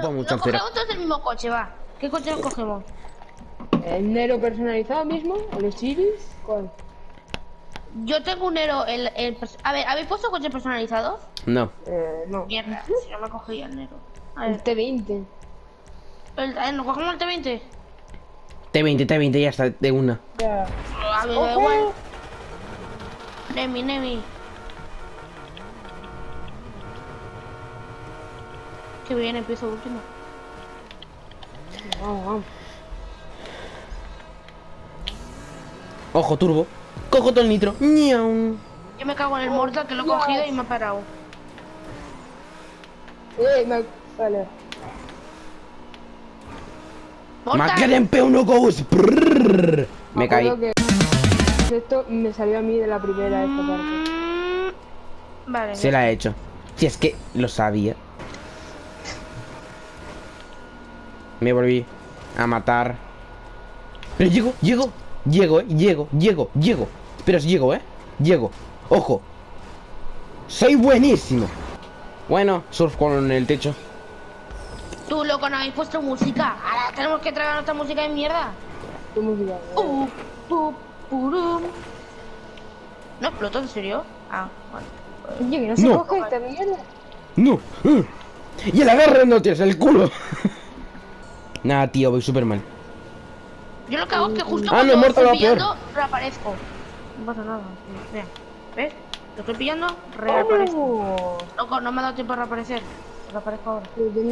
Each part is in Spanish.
Ocupa mucho no cogemos todos el mismo coche, va. ¿Qué coche nos cogemos? ¿El Nero personalizado mismo? ¿El Osiris? ¿Cuál? Yo tengo un Nero, el, el A ver, ¿habéis puesto coches personalizados? No. Eh, no. Mierda, si no me cogía el Nero. A El ver, T20. el, el- ¿nos cogemos el T20? T20, T20, ya está, de una. Ya. A ver, da igual. Nemi, Nemi. Que bien, empiezo último. Vamos, vamos. Ojo, turbo. Cojo todo el nitro. Yo me cago en el mortal que lo he cogido y me ha parado. Eh, me... Vale. ¡Mortal! McLaren P1 Ghost. Me caí. que Esto me salió a mí de la primera esta parte. Mm, Vale. Se la he hecho. Si es que lo sabía. Me volví a matar. Pero llego, llego, llego, eh, llego, llego, llego. Pero si llego, eh. Llego. Ojo. Soy buenísimo. Bueno, surf con el techo. Tú, loco, no habéis puesto música. Ahora tenemos que tragar nuestra música de mierda. ¿Qué música? Uh, pu, purum. ¿No explotó, en serio? Ah, vale. Oye, que no se No. coge esta mierda. No. uh. Y el agarre no tienes el culo. Nada, tío, voy súper mal. Yo lo que hago es que justo Ah, cuando no, muerto estoy pillando, reaparezco. No pasa nada. Mira, ¿ves? Lo estoy pillando, reaparezco. Oh, Loco, no me ha dado tiempo a reaparecer. Reaparezco ahora.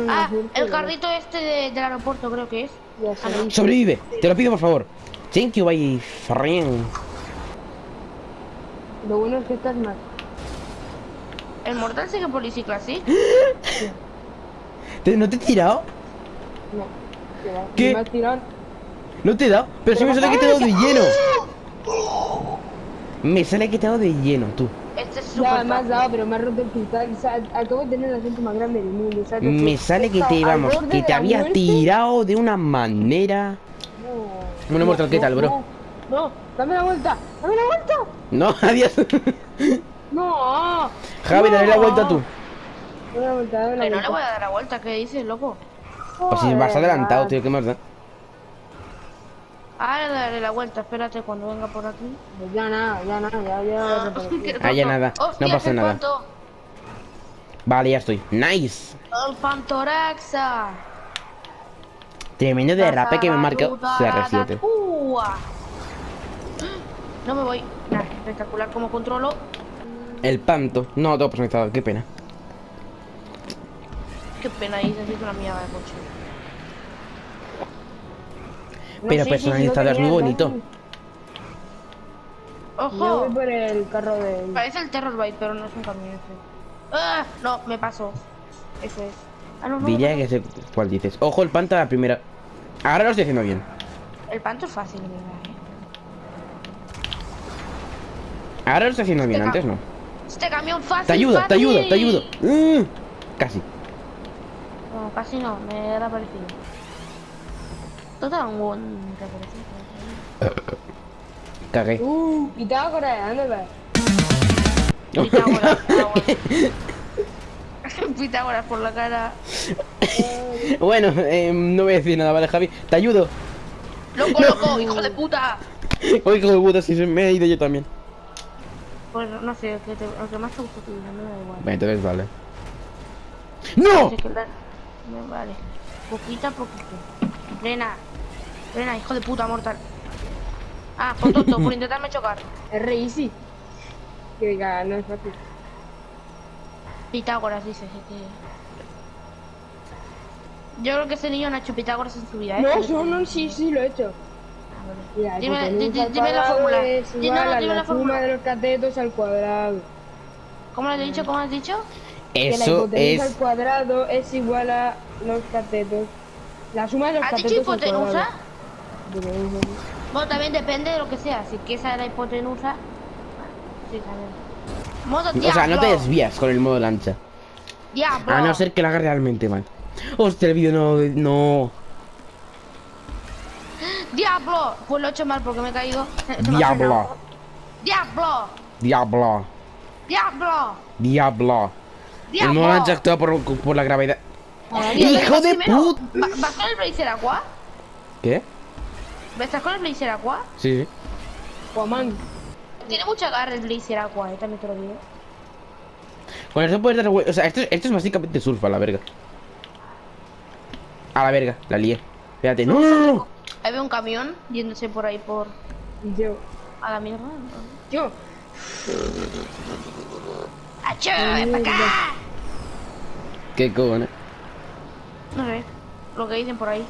Ah, el carrito este de- del aeropuerto creo que es. Ya Ah, no. Sobrevive. Te lo pido, por favor. Thank you, my friend. Lo bueno es que estás mal. El mortal sigue por bicicleta, ¿sí? ¿Te- ¿No te he tirado? No. ¿Qué? Me has tirado. No te he dado. Pero si me sale que te he dado de lleno. Me sale que te he dado de lleno, tú. Este es Ya me has dado, pero me has roto el cristal. O sea, acabo de tener el acento más grande del mundo. ¿sabes? Me sale que te borde que te había muerte. tirado de una manera. No. Bueno, Mortal, ¿qué tal, bro? No, no, dame la vuelta, dame la vuelta. No, adiós. No. Javi, dale la no. vuelta tú. Dame la vuelta, dame la Que no vuelta. le voy a dar la vuelta, ¿qué dices, loco? Pues si vas adelantado, tío, ¿qué más da? Ahora le daré la vuelta, espérate cuando venga por aquí. Pues ya nada, ya nada, ya, ya. Ah, ya nada, no pasa nada. Vale, ya estoy. Nice. El Pantoraxa. Tremendo derrape que me marca CR7. Ua. No me voy. Nah, espectacular como controlo. El panto. No, todo personalizado, qué pena. Qué pena, ahí necesito una mierda de coche. No Pero personalizado es muy bonito. Yo voy ¡Ojo! por el carro de. Parece el Terror Bite, pero no es un camión ese. ¡Ah! No, me pasó. Eso es. Ah, no, no. Diría no. que sé cuál dices. Ojo, el panto a la primera. Ahora lo estoy haciendo bien. El panto es fácil, mira, eh. Ahora lo estoy haciendo bien, Venga. antes no. Este camión fácil. Te ayudo, te ayudo, te ayudo. Mm, casi. No, casi no, me era parecido. Tú te das un buen reaparecido. Cagué. Uh, Pitágoras, ¿dónde vas? Pitágoras, Pitágoras. Pitágoras por la cara. bueno, eh, no voy a decir nada, vale, Javi. Te ayudo. ¡Loco, No. loco! ¡Hijo de puta! Oye, hijo de puta, si se me he ido yo también. Pues no sé, el que, te, el que más te gusta tuyo, me da igual. Bueno, entonces vale. ¡No! Me vale. Poquita a poquito. Frena. Frena, hijo de puta, mortal. Ah, por tonto, por intentarme chocar. Es re easy. Que diga, no es fácil. Pitágoras, dice. que- Yo creo que ese niño no ha hecho Pitágoras en su vida, ¿eh? No, Pero- no, no, sí, sí, lo he hecho. Ah, vale. Mira, Dime- dime la fórmula. Es Di- igual no, dime la la fórmula. suma de los catetos al cuadrado. ¿Cómo lo has dicho? ¿Cómo has dicho? Que la Eso hipotenusa al es. cuadrado es igual a los catetos. La suma de los ¿Has dicho catetos al hipotenusa? Bueno, también depende de lo que sea. Si que esa era hipotenusa. Sí, también. Modo O sea, no te diablo. desvías con el modo lancha. Diablo. A no ser que lo haga realmente mal. Hostia, el vídeo no. No. ¡Diablo! Pues lo he hecho mal porque me he caído. Diablo. ¡Diablo! Diablo. ¡Diablo! Diablo. El lancha actúa por, por la gravedad. ¡Hijo de Primero, put! ¿va- ¿Vas con el Blazer Aqua? ¿Qué? ¿Estás con el Blazer Aqua? Sí. Guamán. Tiene mucha garra el Blazer Aqua, eh, también te lo digo. Con eso puedes dar. O sea, esto, esto es básicamente surf a la verga. A la verga, la lié. Espérate, no, no, no, no. Ahí veo un camión yéndose por ahí por... Yo. A la mierda. Yo. ¡Achó! ¡Ven para acá! ¿Qué cojones? No sé, lo que dicen por ahí.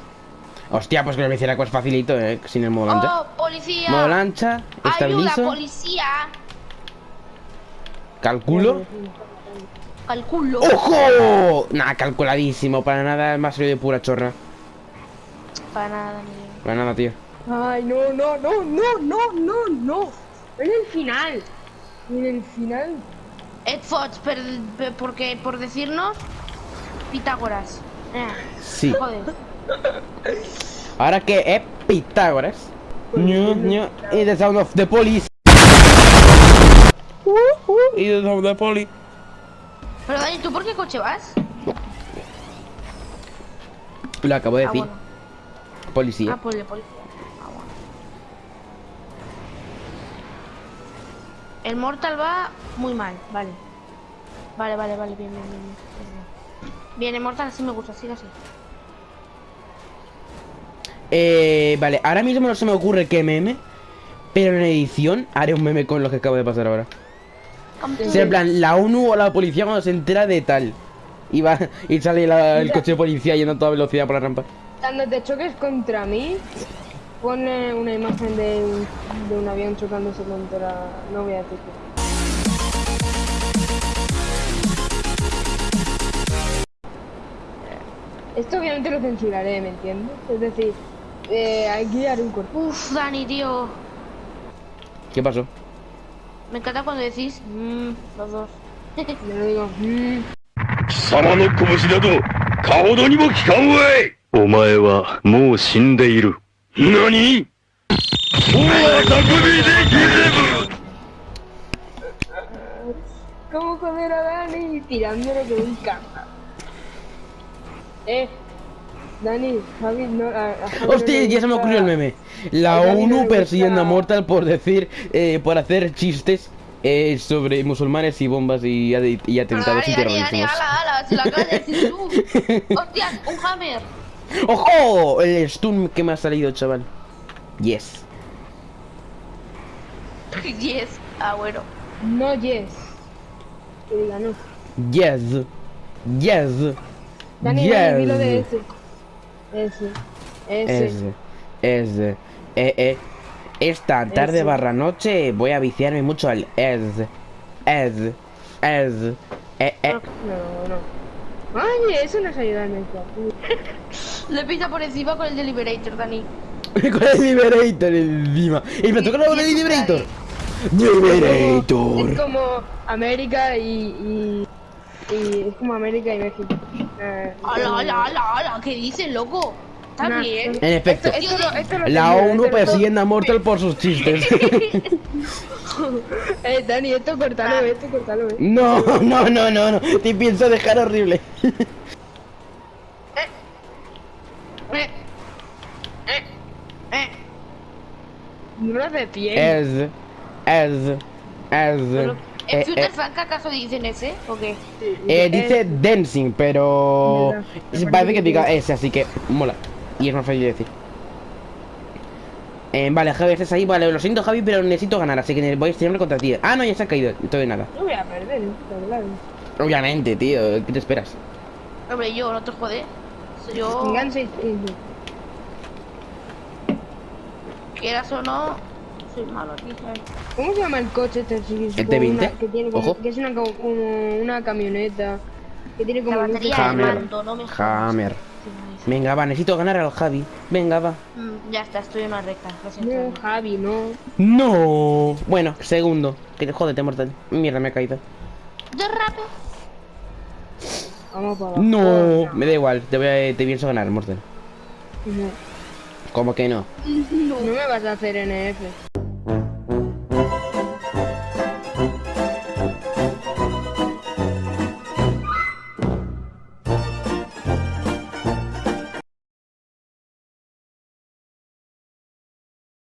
Hostia, pues que lo me hiciera pues facilito, eh, sin el modo lancha. ¡Oh, policía! Modo lancha, ¡Ayuda, estabilizo, policía! calculo. ¡Calculo! ¡Ojo! Nah, calculadísimo, para nada, más serio de pura chorra. Para nada, ni... Para nada, tío. Ay, no, no, no, no, no, no, no. En el final. En el final. Ed Fox, per- per- porque por decirnos Pitágoras. Eh, Sí. joder. Ahora que es Pitágoras. Ñu, ñu, y the sound of the police. Uh, uh, y the sound of the police. Pero Dani, ¿tú por qué coche vas? Lo acabo de Ah, decir. bueno. Policía. Ah, pues de El Mortal va muy mal, vale. Vale, vale, vale, bien, bien, bien. Bien, bien el Mortal así me gusta, sigue así. Eh, vale, ahora mismo no se me ocurre qué meme. Pero en edición haré un meme con lo que acabo de pasar ahora. O sea, en plan, la ONU o la policía cuando se entera de tal. Y va, y sale la- el coche de policía yendo a toda velocidad por la rampa. Cuando te choques contra mí, pone una imagen de un, de un avión chocándose contra. No voy a decir qué. Esto obviamente lo censuraré, ¿me entiendes? Es decir, eh, aquí haré un corto. Uf, Dani, tío. ¿Qué pasó? Me encanta cuando decís mmm, los dos. Yo lo digo. mm, 貴様の拳などかほどにも効かんわいお前はもう死んでいる。 ¡Nani! ¿Cómo joder a Dani tirándole de un cama? Eh, Dani, Javi no. Hostia, ya se me ocurrió el meme. La ONU persiguiendo a Mortal por decir, eh, por hacer chistes eh, sobre musulmanes y bombas y, y atentados y terrorismo. Hostia, un hammer. ¡Ojo! El stun que me ha salido, chaval. Yes. yes. Ah, bueno. No, yes. Que diga no. Yes. Yes. Dani, Dani, dilo de ese. Ese. Ese. Ese. Ese. Eh, eh. Esta tarde Ese. barra noche voy a viciarme mucho al es. Es. Es. Eh, eh. No, no. Ay, eso nos ayuda en esto. Le pisa por encima con el Deliberator, Dani. Con el Liberator encima. Y me toca de Liberator. Liberator. Es como América y, y, y es como América y México. Eh, Ala, ala, ala, ala. ¿Qué dices, loco? Está Nah, bien. En efecto. Esto, lo- esto lo La ONU esto persiguiendo a Mortal por sus chistes. Eh, Dani, esto cortalo, esto cortalo, eh. No, no, no, no, no. Te pienso dejar horrible. Eh, eh, eh. No lo hace bien. Es. Es. Es. Pero, ¿En Eh, Future eh, Frank acaso dicen ese? ¿O qué? eh, dice dancing, pero parece que diga ese, así que mola. Y es más fácil de decir. Eh, vale, Javi, estás ahí. Vale, lo siento, Javi, pero necesito ganar, así que voy a estirarme contra ti. Ah, no, ya se ha caído. Entonces nada. No voy a perder, claro. Obviamente, tío. ¿Qué te esperas? Hombre, yo, no te jode. Yo, quieras o no, soy malo aquí, ¿sabes? ¿Cómo se llama el coche este? Sí, es ¿El como T20? una- Que, tiene como, Ojo. que es una, como una camioneta. Que tiene como La batería Hammer. mando, no me jodas. Hammer. Sí, me dice. Venga, va, necesito ganar al Javi. Venga, va. Mm, ya está, estoy en una recta. No, Javi, no. No. Bueno, segundo. Que jódete, mortal. Mierda, me he caído. De rápido. Vamos para. No, me da igual. Te voy a, te pienso ganar, mortal. No. ¿Cómo que no? No me vas a hacer NF.